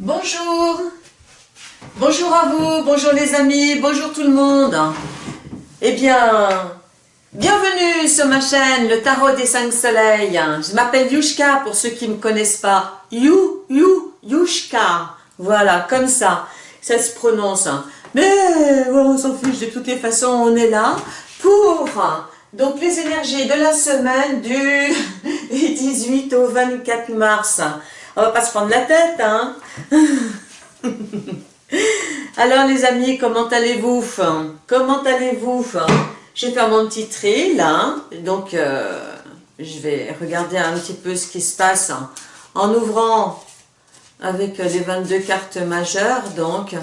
Bonjour Bonjour à vous, bonjour les amis, bonjour tout le monde Eh bien, bienvenue sur ma chaîne, le Tarot des Cinq Soleils. Je m'appelle Yushka pour ceux qui ne me connaissent pas. You, you, Yushka. Voilà, comme ça, ça se prononce. Mais on s'en fiche, de toutes les façons, on est là pour donc les énergies de la semaine du 18 au 24 mars. On va pas se prendre la tête, hein. Alors les amis, comment allez-vous Comment allez-vous Je vais faire mon petit tri là, donc euh, je vais regarder un petit peu ce qui se passe en ouvrant avec les 22 cartes majeures, donc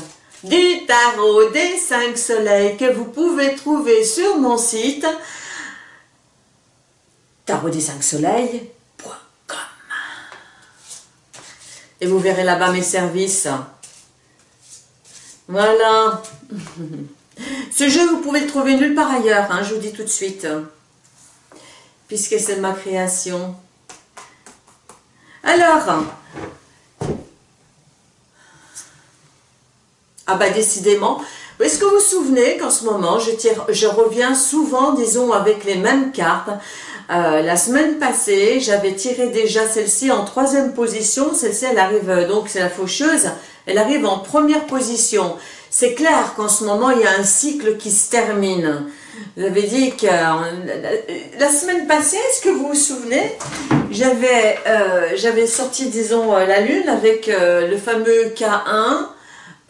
du tarot des 5 soleils que vous pouvez trouver sur mon site. Tarot des 5 soleils.com vous verrez là-bas mes services. Voilà. Ce jeu, vous pouvez le trouver nulle part ailleurs, hein, je vous dis tout de suite. Puisque c'est ma création. Alors, Ah bah décidément. Est-ce que vous vous souvenez qu'en ce moment, je, tire, je reviens souvent, disons, avec les mêmes cartes euh, La semaine passée, j'avais tiré déjà celle-ci en troisième position. Celle-ci, elle arrive, euh, donc c'est la faucheuse, elle arrive en première position. C'est clair qu'en ce moment, il y a un cycle qui se termine. J'avais dit que euh, la semaine passée, est-ce que vous vous souvenez J'avais euh, sorti, disons, la lune avec le fameux K1,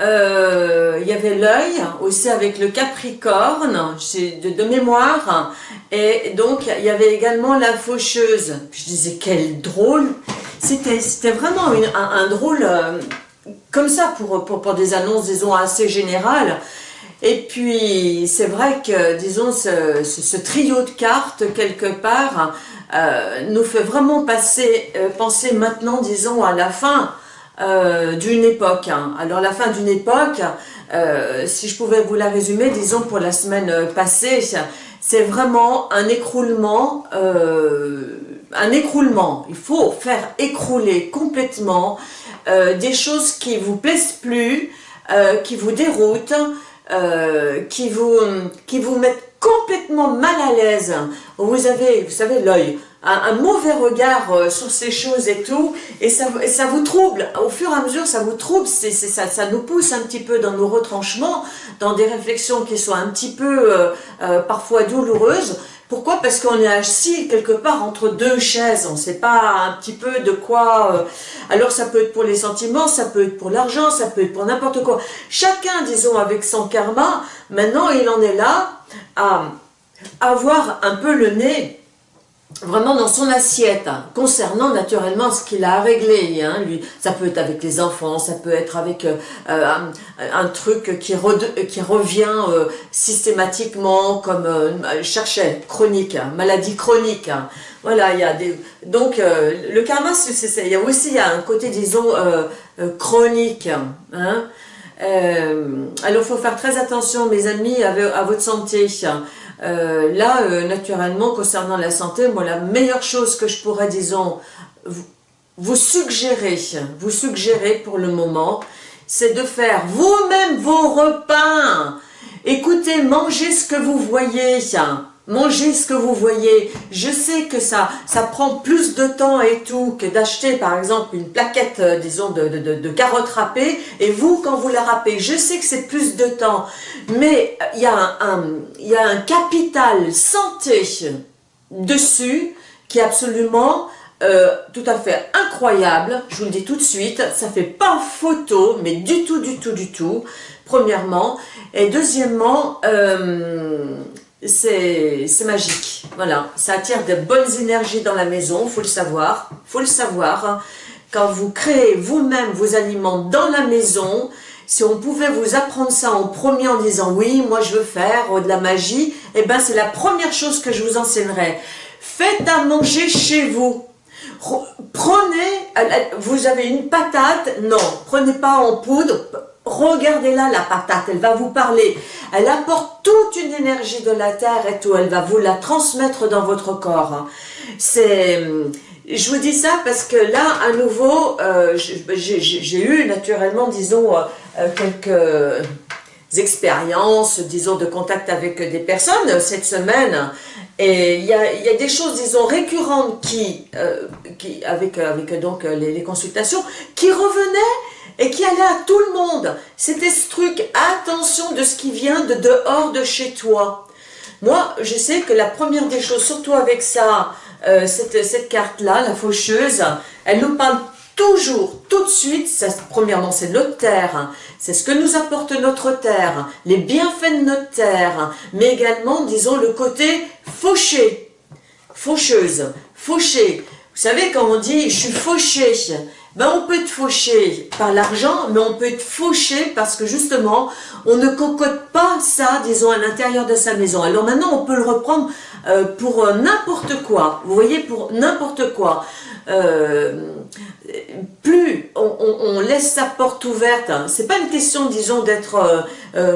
euh, il y avait l'œil aussi avec le Capricorne de, mémoire. Et donc il y avait également la faucheuse. Je disais quel drôle. C'était vraiment un, drôle euh, comme ça pour, pour, des annonces disons assez générales. Et puis c'est vrai que disons ce, ce, trio de cartes quelque part euh, nous fait vraiment passer penser maintenant disons à la fin euh, d'une époque. Hein. Alors la fin d'une époque, euh, si je pouvais vous la résumer, disons pour la semaine passée, c'est vraiment un écroulement, euh, un écroulement. Il faut faire écrouler complètement des choses qui vous plaisent plus, qui vous déroutent, qui, vous, qui vous mettent complètement mal à l'aise. Vous avez, vous savez, l'œil un, mauvais regard euh, sur ces choses et tout, et ça, ça vous trouble, au fur et à mesure ça vous trouble, ça, ça nous pousse un petit peu dans nos retranchements, dans des réflexions qui sont un petit peu euh, euh, parfois douloureuses, pourquoi? Parce qu'on est assis quelque part entre deux chaises, on ne sait pas un petit peu de quoi... alors ça peut être pour les sentiments, ça peut être pour l'argent, ça peut être pour n'importe quoi. Chacun, disons, avec son karma, maintenant il en est là à avoir un peu le nez vraiment dans son assiette, hein, concernant naturellement ce qu'il a à régler. Hein, lui, ça peut être avec les enfants, ça peut être avec euh, euh, un, truc qui, revient euh, systématiquement, comme cherchait, chronique, hein, maladie chronique. Voilà, il y a des... Donc, le karma, c'est il y a aussi y a un côté, disons, chronique. Alors, il faut faire très attention, mes amis, à, à votre santé. Euh, là, euh, naturellement, concernant la santé, moi, la meilleure chose que je pourrais, disons, vous, suggérer, vous suggérer pour le moment, c'est de faire vous-même vos repas. Écoutez, mangez ce que vous voyez. Mangez ce que vous voyez. Je sais que ça, ça prend plus de temps et tout que d'acheter par exemple une plaquette, euh, disons, de, carottes râpées. Et vous, quand vous la râpez, je sais que c'est plus de temps. Mais il y, a un, y a un capital santé dessus qui est absolument euh, tout à fait incroyable, je vous le dis tout de suite, ça fait pas photo, mais du tout, du tout, du tout, premièrement, et deuxièmement, euh, c'est magique. Voilà, ça attire de bonnes énergies dans la maison, faut le savoir. faut le savoir. Quand vous créez vous-même vos aliments dans la maison, si on pouvait vous apprendre ça en premier en disant « oui, moi je veux faire de la magie », eh ben c'est la première chose que je vous enseignerai. Faites à manger chez vous. Prenez, vous avez une patate, non, prenez pas en poudre, Regardez-la, la patate, elle va vous parler. Elle apporte toute une énergie de la terre et tout. Elle va vous la transmettre dans votre corps. C'est je vous dis ça parce que là, à nouveau, euh, j'ai eu naturellement, disons, euh, quelques expériences, disons, de contact avec des personnes cette semaine. Et il y a, des choses, disons, récurrentes qui, qui avec, avec donc les consultations, qui revenaient et qui allait à tout le monde. C'était ce truc, attention de ce qui vient de dehors de chez toi. Moi, je sais que la première des choses, surtout avec ça, euh, cette, carte-là, la faucheuse, elle nous parle toujours, tout de suite, premièrement, c'est notre terre, c'est ce que nous apporte notre terre, les bienfaits de notre terre, mais également, disons, le côté fauché, faucheuse, fauché. Vous savez, quand on dit « je suis fauché », ben on peut être fauché par l'argent, mais on peut être fauché parce que justement, on ne cocotte pas ça, disons, à l'intérieur de sa maison. Alors maintenant, on peut le reprendre euh, pour euh, n'importe quoi. Vous voyez, pour n'importe quoi. Euh, plus on, laisse sa porte ouverte, hein, c'est pas une question, disons, d'être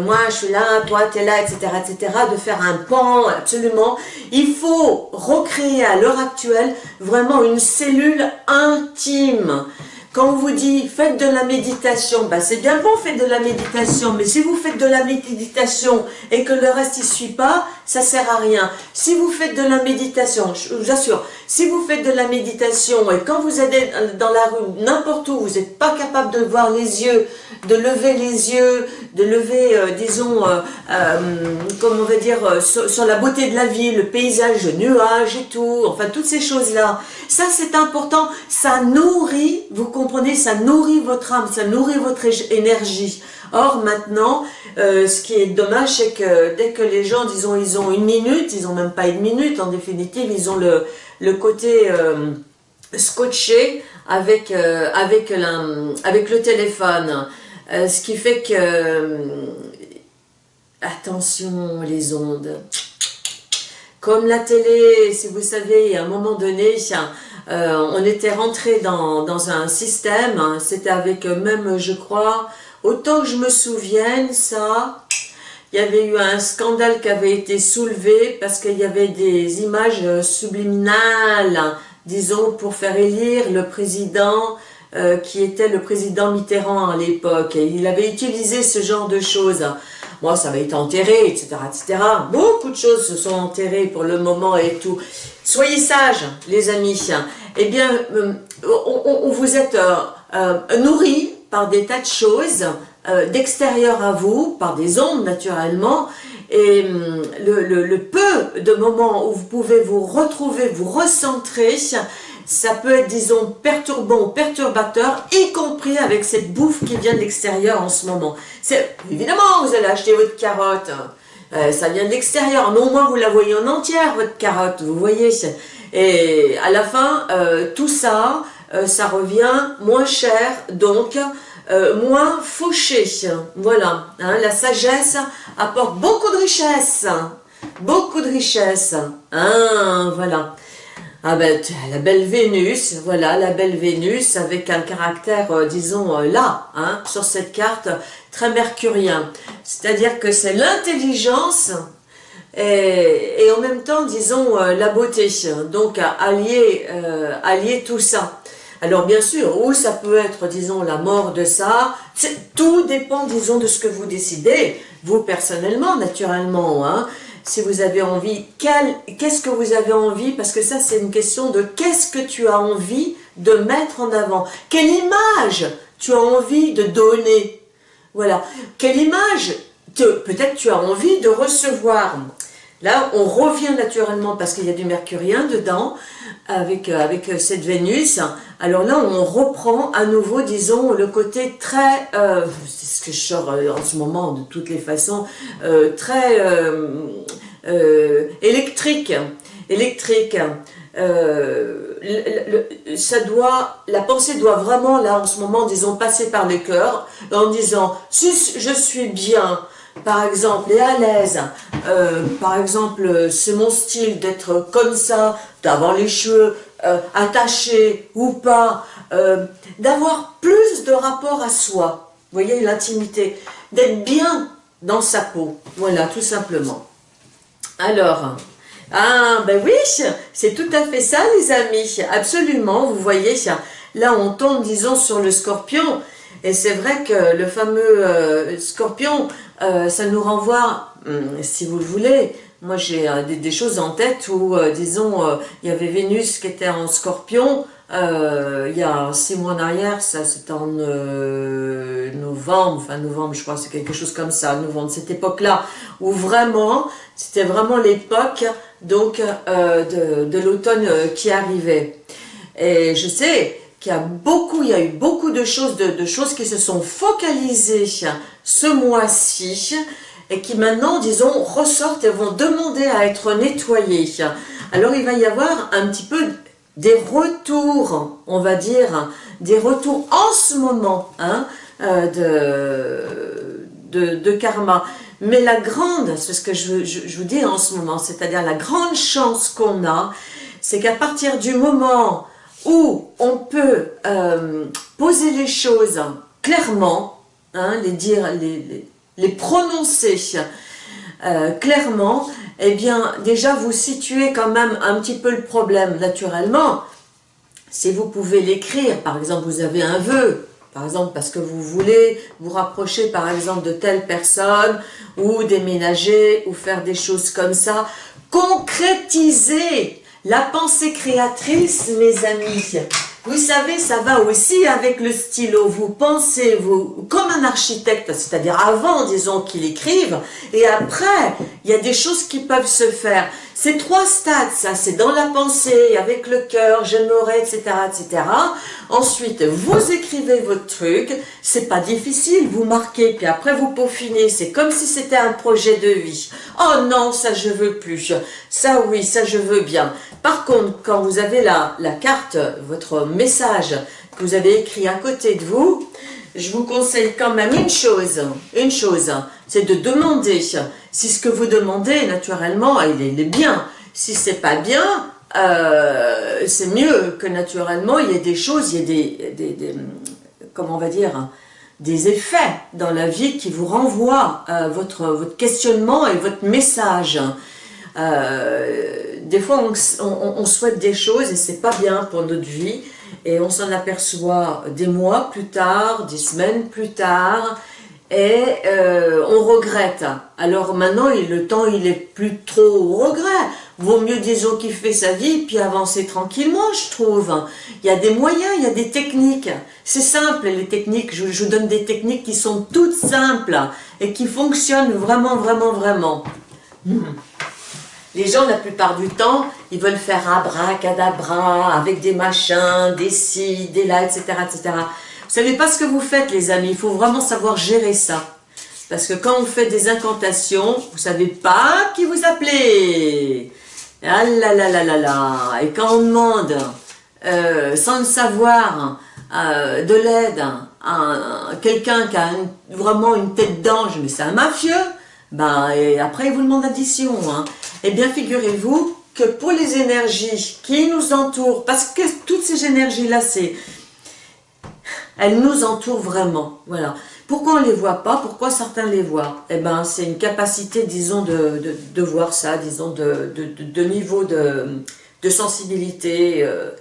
moi je suis là, toi tu es là, etc., etc., de faire un pan, absolument. Il faut recréer à l'heure actuelle vraiment une cellule intime. Quand on vous dit faites de la méditation, ben c'est bien bon, faites de la méditation, mais si vous faites de la méditation et que le reste ne suit pas, ça sert à rien. Si vous faites de la méditation, je vous assure, si vous faites de la méditation et quand vous êtes dans la rue, n'importe où, vous n'êtes pas capable de voir les yeux, de lever les yeux, de lever, euh, disons, euh, euh, on va dire, sur, la beauté de la vie, le paysage, le nuage et tout, enfin toutes ces choses-là. Ça c'est important, ça nourrit, vous comprenez, ça nourrit votre âme, ça nourrit votre énergie. Or maintenant, ce qui est dommage, c'est que dès que les gens, disons, ils ont une minute, ils n'ont même pas une minute, en définitive, ils ont le, côté scotché avec, avec, le téléphone. Euh, ce qui fait que... Euh, attention les ondes. Comme la télé, si vous savez, à un moment donné, euh, on était rentré dans, un système, hein, c'était avec même, je crois, autant que je me souvienne, ça, il y avait eu un scandale qui avait été soulevé parce qu'il y avait des images subliminales, disons, pour faire élire le président euh, qui était le président Mitterrand à l'époque. Il avait utilisé ce genre de choses. Moi, ça avait été enterré, etc., etc. Beaucoup de choses se sont enterrées pour le moment et tout. Soyez sages, les amis. Eh bien, euh, on, vous êtes euh, nourris par des tas de choses d'extérieur à vous, par des ondes naturellement, et le, le, peu de moments où vous pouvez vous retrouver, vous recentrer, ça peut être, disons, perturbant ou perturbateur, y compris avec cette bouffe qui vient de l'extérieur en ce moment. Évidemment, vous allez acheter votre carotte, euh, ça vient de l'extérieur, mais au moins vous la voyez en entière, votre carotte, vous voyez. Et à la fin, euh, tout ça, euh, ça revient moins cher, donc moins fauché. Voilà, hein, la sagesse apporte beaucoup de richesse, beaucoup de richesse. Hein, voilà. Ah ben, la belle Vénus, voilà, la belle Vénus avec un caractère, euh, disons, euh, là, hein, sur cette carte, très mercurien. C'est-à-dire que c'est l'intelligence et, et, en même temps, disons, euh, la beauté. Donc, allier, allier tout ça. Alors, bien sûr, où ça peut être, disons, la mort de ça, tout dépend, disons, de ce que vous décidez, vous personnellement, naturellement, hein si vous avez envie, qu'est-ce que vous avez envie? Parce que ça, c'est une question de qu'est-ce que tu as envie de mettre en avant Quelle image tu as envie de donner? Voilà. Quelle image peut-être tu as envie de recevoir? Là, on revient naturellement parce qu'il y a du mercurien dedans, avec, euh, euh, cette Vénus. Alors là, on reprend à nouveau, disons, le côté très, euh, c'est ce que je sors en ce moment de toutes les façons, très électrique, électrique. la pensée doit vraiment, là, en ce moment, disons, passer par le cœur, en disant, si je suis bien, par exemple, et à l'aise. Euh, par exemple, c'est mon style d'être comme ça, d'avoir les cheveux euh, attachés ou pas, euh, d'avoir plus de rapport à soi. Vous voyez, l'intimité. D'être bien dans sa peau. Voilà, tout simplement. Alors, Ah, ben oui, c'est tout à fait ça, les amis. Absolument, vous voyez, là, on tombe, disons, sur le scorpion. Et c'est vrai que le fameux scorpion, euh, ça nous renvoie, hum, si vous le voulez, moi j'ai euh, des, choses en tête où, disons, il y avait Vénus qui était en scorpion, il y a six mois en arrière, ça c'était en novembre, enfin novembre je crois, c'est quelque chose comme ça, novembre, cette époque-là, où vraiment, c'était vraiment l'époque donc de, de l'automne qui arrivait. Et je sais, qu'il y a beaucoup, il y a eu beaucoup de choses, de, choses qui se sont focalisées ce mois-ci et qui maintenant, disons, ressortent et vont demander à être nettoyées. Alors il va y avoir un petit peu des retours, on va dire, des retours en ce moment hein, euh, de, karma. Mais la grande, c'est ce que je, je vous dis en ce moment, c'est-à-dire la grande chance qu'on a, c'est qu'à partir du moment où on peut euh, poser les choses clairement, hein, les dire, les, les, prononcer euh, clairement, eh bien déjà vous situez quand même un petit peu le problème naturellement. Si vous pouvez l'écrire, par exemple vous avez un vœu, par exemple parce que vous voulez vous rapprocher par exemple de telle personne, ou déménager, ou faire des choses comme ça, concrétisez la pensée créatrice, mes amis, vous savez, ça va aussi avec le stylo. Vous pensez, vous, comme un architecte, c'est-à-dire avant, disons, qu'il écrive, et après, il y a des choses qui peuvent se faire. C'est trois stades, ça, c'est dans la pensée, avec le cœur, j'aimerais, etc., etc. Ensuite, vous écrivez votre truc, c'est pas difficile, vous marquez, puis après vous peaufinez, c'est comme si c'était un projet de vie. Oh non, ça je veux plus, ça oui, ça je veux bien. Par contre, quand vous avez la, la carte, votre message que vous avez écrit à côté de vous, je vous conseille quand même une chose, une chose, c'est de demander si ce que vous demandez, naturellement, il est, bien. Si c'est pas bien, euh, c'est mieux que naturellement, il y ait des choses, il y ait des, comment on va dire, des effets dans la vie qui vous renvoient euh, votre, votre questionnement et votre message. Euh, des fois, on, souhaite des choses et c'est pas bien pour notre vie et on s'en aperçoit des mois plus tard, des semaines plus tard et euh, on regrette. Alors maintenant, le temps, il est plus trop au regret. Vaut mieux, disons, qu'il fait sa vie, puis avancer tranquillement, je trouve. Il y a des moyens, il y a des techniques. C'est simple, les techniques. Je, je vous donne des techniques qui sont toutes simples et qui fonctionnent vraiment, vraiment, vraiment. Hmm. Les gens, la plupart du temps, ils veulent faire abracadabra avec des machins, des ci, des là, etc., etc. Vous savez pas ce que vous faites, les amis. Il faut vraiment savoir gérer ça. Parce que quand on fait des incantations, vous savez pas qui vous appelez. Ah là là là là là. Et quand on demande, euh, sans le savoir, euh, de l'aide à quelqu'un qui a vraiment une tête d'ange, mais c'est un mafieux, et après il vous demande addition. Hein. Eh bien, figurez-vous que pour les énergies qui nous entourent, parce que toutes ces énergies-là, c'est elles nous entourent vraiment. Voilà. Pourquoi on ne les voit pas? Pourquoi certains les voient? Eh bien, c'est une capacité, disons, de, de, voir ça, disons, de, de niveau de, sensibilité. Euh,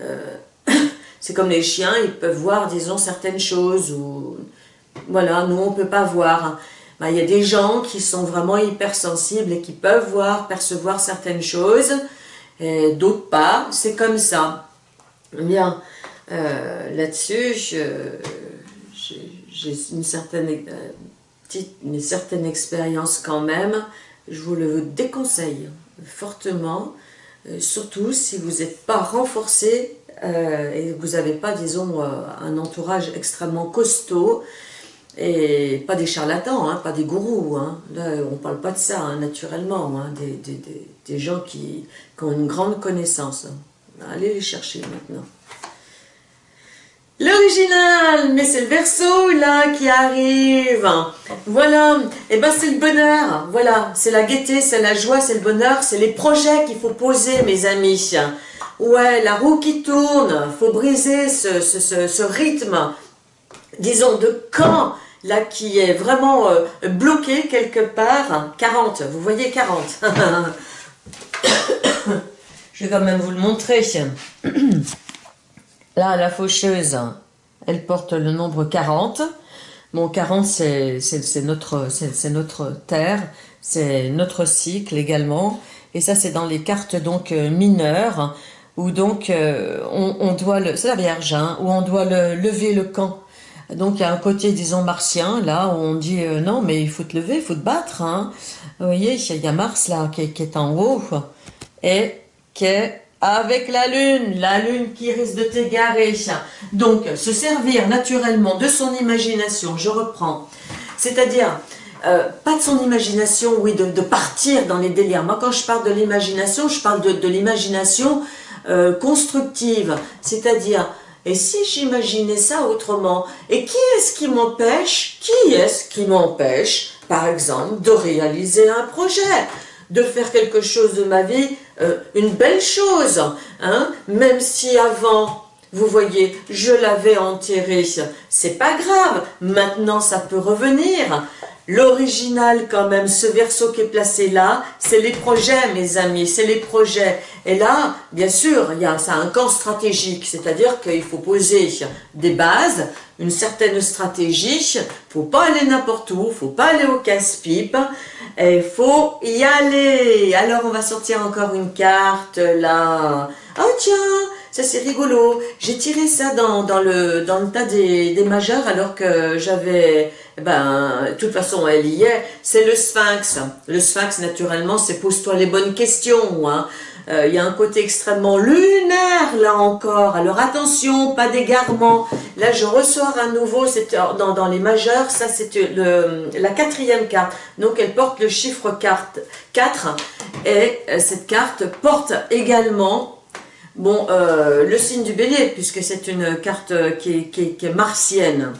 euh, c'est comme les chiens, ils peuvent voir, disons, certaines choses. Ou, voilà, nous, on ne peut pas voir. Ben, il y a des gens qui sont vraiment hypersensibles et qui peuvent voir, percevoir certaines choses, d'autres pas. C'est comme ça. Bien. Euh, là-dessus, j'ai une certaine, euh, une certaine expérience quand même. Je vous le déconseille fortement, euh, surtout si vous n'êtes pas renforcé et vous n'avez pas, disons, un entourage extrêmement costaud et pas des charlatans, hein, pas des gourous. Hein. Là, on ne parle pas de ça, hein, naturellement. Des, des, des, des, gens qui, ont une grande connaissance. Allez les chercher maintenant. L'original, mais c'est le verso là qui arrive. Voilà, et eh ben c'est le bonheur. Voilà, c'est la gaieté, c'est la joie, c'est le bonheur, c'est les projets qu'il faut poser, mes amis. Ouais, la roue qui tourne, faut briser ce, ce, ce, rythme, disons, de quand, là, qui est vraiment euh, bloqué quelque part. 40, vous voyez 40. Je vais quand même vous le montrer. Là, la faucheuse, elle porte le nombre 40. Bon, 40, c'est notre, terre, c'est notre cycle également. Et ça, c'est dans les cartes donc euh, mineures, où donc euh, on, doit, le, c'est la Vierge, hein, où on doit le, lever le camp. Donc il y a un côté, disons, martien, là, où on dit euh, non, mais il faut te lever, il faut te battre. Hein. Vous voyez, il y a Mars, là, qui, qui est en haut, et qui est avec la lune, la lune qui risque de t'égarer. Donc, se servir naturellement de son imagination, je reprends. C'est-à-dire, euh, pas de son imagination, oui, de, partir dans les délires. Moi, quand je parle de l'imagination, je parle de, l'imagination euh, constructive. C'est-à-dire, et si j'imaginais ça autrement Et qui est-ce qui m'empêche Qui est-ce qui m'empêche, par exemple, de réaliser un projet de faire quelque chose de ma vie, euh, une belle chose, hein, même si avant, vous voyez, je l'avais enterré, c'est pas grave, maintenant ça peut revenir. L'original quand même, ce verso qui est placé là, c'est les projets mes amis, c'est les projets. Et là, bien sûr, il y a ça un camp stratégique, c'est-à-dire qu'il faut poser des bases, une certaine stratégie, faut pas aller n'importe où, faut pas aller au casse-pipe, il faut y aller. Alors on va sortir encore une carte là. Oh tiens, ça c'est rigolo. J'ai tiré ça dans, le, dans le tas des, des majeurs alors que j'avais... Ben, de toute façon, elle y est. C'est le sphinx. Le sphinx, naturellement, c'est pose-toi les bonnes questions. Hein. Euh, il y a un côté extrêmement lunaire, là encore. Alors attention, pas d'égarement. Là, je ressors à nouveau, c'est dans, dans les majeurs, ça c'est la quatrième carte. Donc, elle porte le chiffre carte 4. Et euh, cette carte porte également Bon, euh, le signe du bélier, puisque c'est une carte qui est, martienne.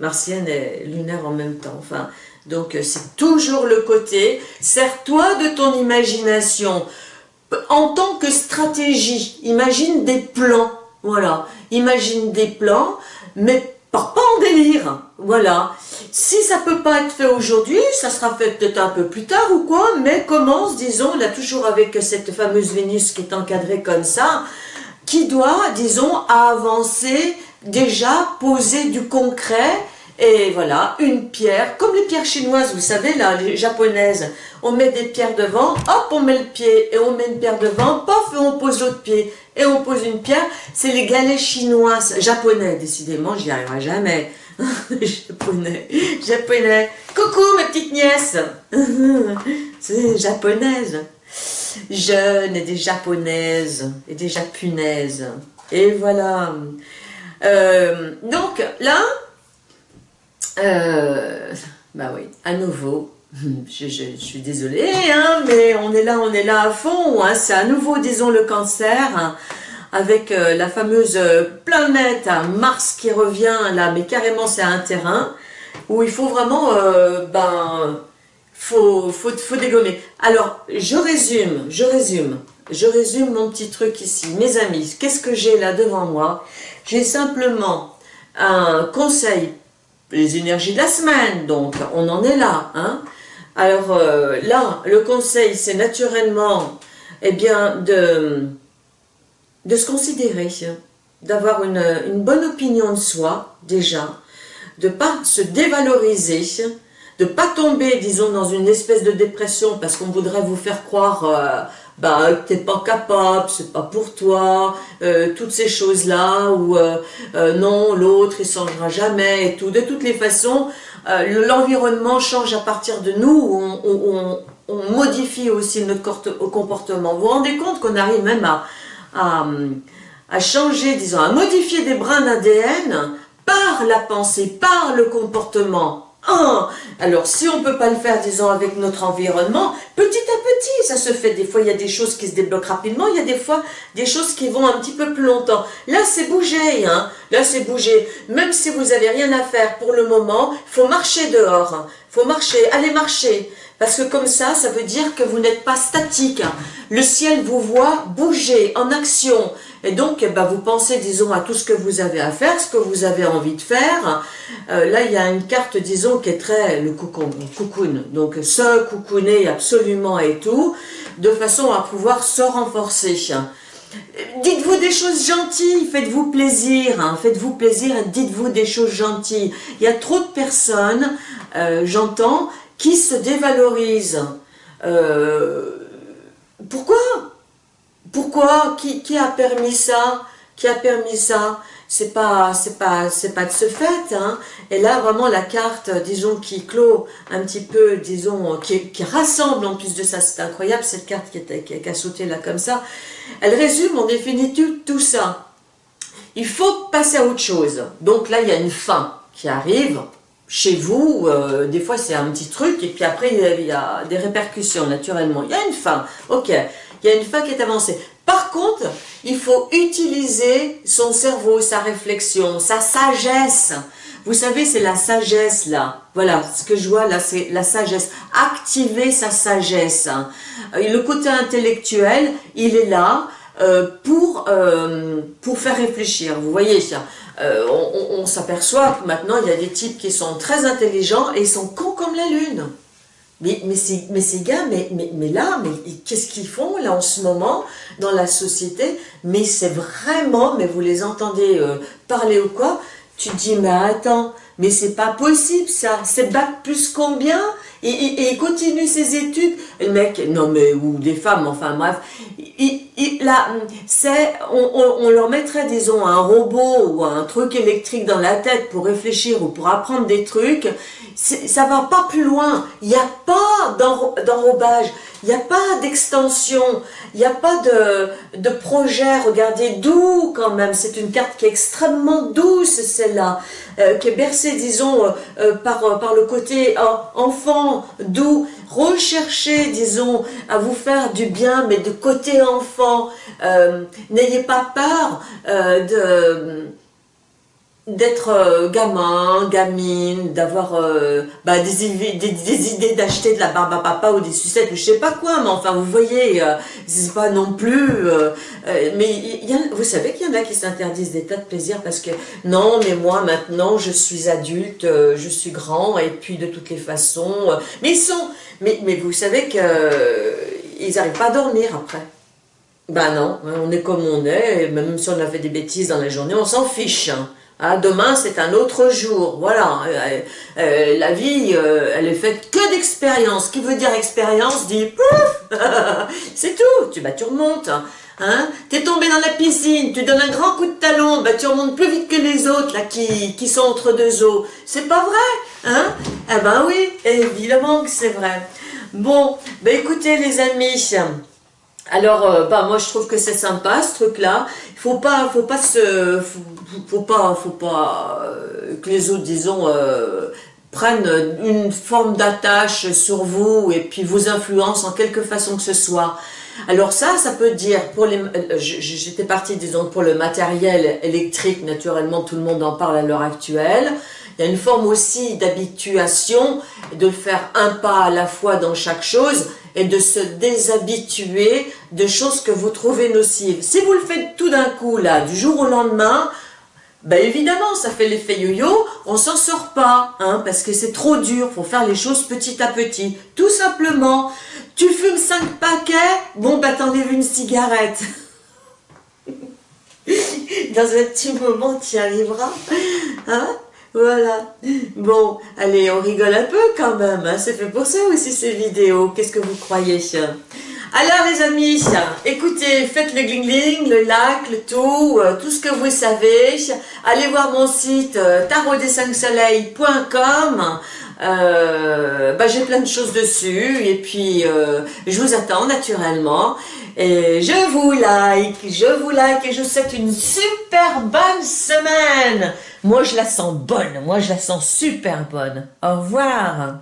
Martienne et lunaire en même temps. Enfin, donc c'est toujours le côté, sers-toi de ton imagination. En tant que stratégie, imagine des plans. Voilà, imagine des plans, mais pas en délire, voilà. Si ça peut pas être fait aujourd'hui, ça sera fait peut-être un peu plus tard ou quoi, mais commence, disons, là toujours avec cette fameuse Vénus qui est encadrée comme ça, qui doit, disons, avancer, déjà poser du concret, et voilà, une pierre, comme les pierres chinoises, vous savez, là, les japonaises, on met des pierres devant, hop, on met le pied, et on met une pierre devant, pof, et on pose l'autre pied, et on pose une pierre. C'est les galets chinois, japonais, décidément, j'y arriverai jamais. japonais, japonais. Coucou, ma petite nièce C'est japonaise. Jeune et des japonaises, et des japonaises. Et voilà. Euh, donc, là, euh, bah oui, à nouveau, je, suis désolée, hein, mais on est là, on est là à fond. Hein, C'est à nouveau, disons, le cancer, hein, avec euh, la fameuse euh, planète Mars qui revient là, mais carrément c'est un terrain où il faut vraiment, ben, faut, faut, faut dégommer. Alors, je résume, je résume, je résume mon petit truc ici. Mes amis, qu'est-ce que j'ai là devant moi? J'ai simplement un conseil les énergies de la semaine, donc on en est là. Hein Alors euh, là, le conseil, c'est naturellement eh bien, de, de se considérer, d'avoir une, une, bonne opinion de soi, déjà, de pas se dévaloriser, de pas tomber, disons, dans une espèce de dépression parce qu'on voudrait vous faire croire... Euh, bah t'es pas capable, c'est pas pour toi, euh, toutes ces choses-là, ou euh, euh, non, l'autre il changera jamais et tout. De toutes les façons, l'environnement change à partir de nous, on, modifie aussi notre comportement. Vous vous rendez compte qu'on arrive même à, changer, disons, à modifier des brins d'ADN par la pensée, par le comportement. Ah, alors si on ne peut pas le faire, disons, avec notre environnement, petit à petit, ça se fait. Des fois, il y a des choses qui se débloquent rapidement, il y a des fois des choses qui vont un petit peu plus longtemps. Là, c'est bouger, hein. Là, c'est bouger. Même si vous n'avez rien à faire pour le moment, il faut marcher dehors. Il faut marcher, allez marcher. Parce que comme ça, ça veut dire que vous n'êtes pas statique. Le ciel vous voit bouger, en action. Et donc, ben, vous pensez, disons, à tout ce que vous avez à faire, ce que vous avez envie de faire. Euh, là, il y a une carte, disons, qui est très, le cocoon, Donc, se coucouner absolument et tout, de façon à pouvoir se renforcer. dites-vous des choses gentilles, faites-vous plaisir, hein. faites-vous plaisir dites-vous des choses gentilles. Il y a trop de personnes, euh, j'entends, qui se dévalorisent. Euh, pourquoi? Pourquoi? Qui, qui a permis ça? Qui a permis ça? C'est pas c'est pas c'est pas de ce fait hein. et là vraiment la carte disons qui clôt un petit peu disons qui, qui rassemble en plus de ça c'est incroyable cette carte qui, était, qui, a sauté là comme ça. Elle résume en définitive tout ça. Il faut passer à autre chose. Donc là il y a une fin qui arrive chez vous, euh, des fois c'est un petit truc, et puis après il y, a, des répercussions naturellement. Il y a une fin, ok, il y a une fin qui est avancée. Par contre, il faut utiliser son cerveau, sa réflexion, sa sagesse. Vous savez, c'est la sagesse là. Voilà, ce que je vois là, c'est la sagesse. Activer sa sagesse. Euh, le côté intellectuel, il est là euh, pour, euh, pour faire réfléchir. Vous voyez, on, on s'aperçoit maintenant, il y a des types qui sont très intelligents et ils sont cons comme la lune. Mais, mais, ces, mais ces gars, mais, mais, mais là, mais qu'est-ce qu'ils font là en ce moment dans la société? Mais c'est vraiment, mais vous les entendez euh, parler ou quoi? Tu te dis, mais attends, mais c'est pas possible ça, c'est bac plus combien? Et, et, il continue ses études. Le mec, non mais, ou des femmes, enfin bref, c'est, on, on, leur mettrait, disons, un robot ou un truc électrique dans la tête pour réfléchir ou pour apprendre des trucs, ça va pas plus loin. Il n'y a pas d'enrobage, il n'y a pas d'extension, il n'y a pas de, projet. Regardez, doux quand même. C'est une carte qui est extrêmement douce, celle-là, euh, qui est bercée, disons, euh, euh, par, par le côté enfant, doux. Recherchez, disons, à vous faire du bien, mais de côté enfant. N'ayez pas peur de d'être euh, gamin, gamine, d'avoir euh, bah, des, idées d'acheter de la barbe à papa ou des sucettes ou je sais pas quoi, mais enfin vous voyez, euh, c'est pas non plus, mais vous savez qu'il y en a qui s'interdisent des tas de plaisirs parce que non mais moi maintenant je suis adulte, je suis grand et puis de toutes les façons, mais ils sont, mais, mais vous savez qu'ils n'arrivent pas à dormir après. Ben non, on est comme on est, même si on a fait des bêtises dans la journée, on s'en fiche. Hein. Ah, demain, c'est un autre jour. Voilà. Euh, euh, la vie, euh, elle est faite que d'expérience. Qui veut dire expérience dit pouf C'est tout. Tu, bah, tu remontes. Hein T'es tombé dans la piscine, tu donnes un grand coup de talon, bah, tu remontes plus vite que les autres là qui, qui sont entre deux eaux. C'est pas vrai hein? Eh ben oui, évidemment que c'est vrai. Bon, bah écoutez les amis, alors, euh, bah, moi, je trouve que c'est sympa, ce truc-là. Il faut pas, faut pas se, faut, pas, faut pas euh, que les autres, disons, euh, prennent une forme d'attache sur vous et puis vous influencent en quelque façon que ce soit. Alors ça, ça peut dire, pour les, j'étais partie, disons, pour le matériel électrique, naturellement, tout le monde en parle à l'heure actuelle. Il y a une forme aussi d'habituation, de faire un pas à la fois dans chaque chose, et de se déshabituer de choses que vous trouvez nocives. Si vous le faites tout d'un coup, là, du jour au lendemain, ben évidemment, ça fait l'effet yo-yo, on s'en sort pas, hein, parce que c'est trop dur, faut faire les choses petit à petit. Tout simplement, tu fumes 5 paquets, bon ben t'enlèves une cigarette. Dans un petit moment, tu y arriveras. Hein voilà. Bon, allez, on rigole un peu quand même. Hein. C'est fait pour ça aussi ces vidéos. Qu'est-ce que vous croyez alors les amis, écoutez, faites le gling le like, le tout, euh, tout ce que vous savez. Allez voir mon site euh, tarot des 5 soleils.com. Euh, bah, j'ai plein de choses dessus et puis euh, je vous attends naturellement et je vous like, je vous like et je vous souhaite une super bonne semaine. Moi je la sens bonne, moi je la sens super bonne. Au revoir.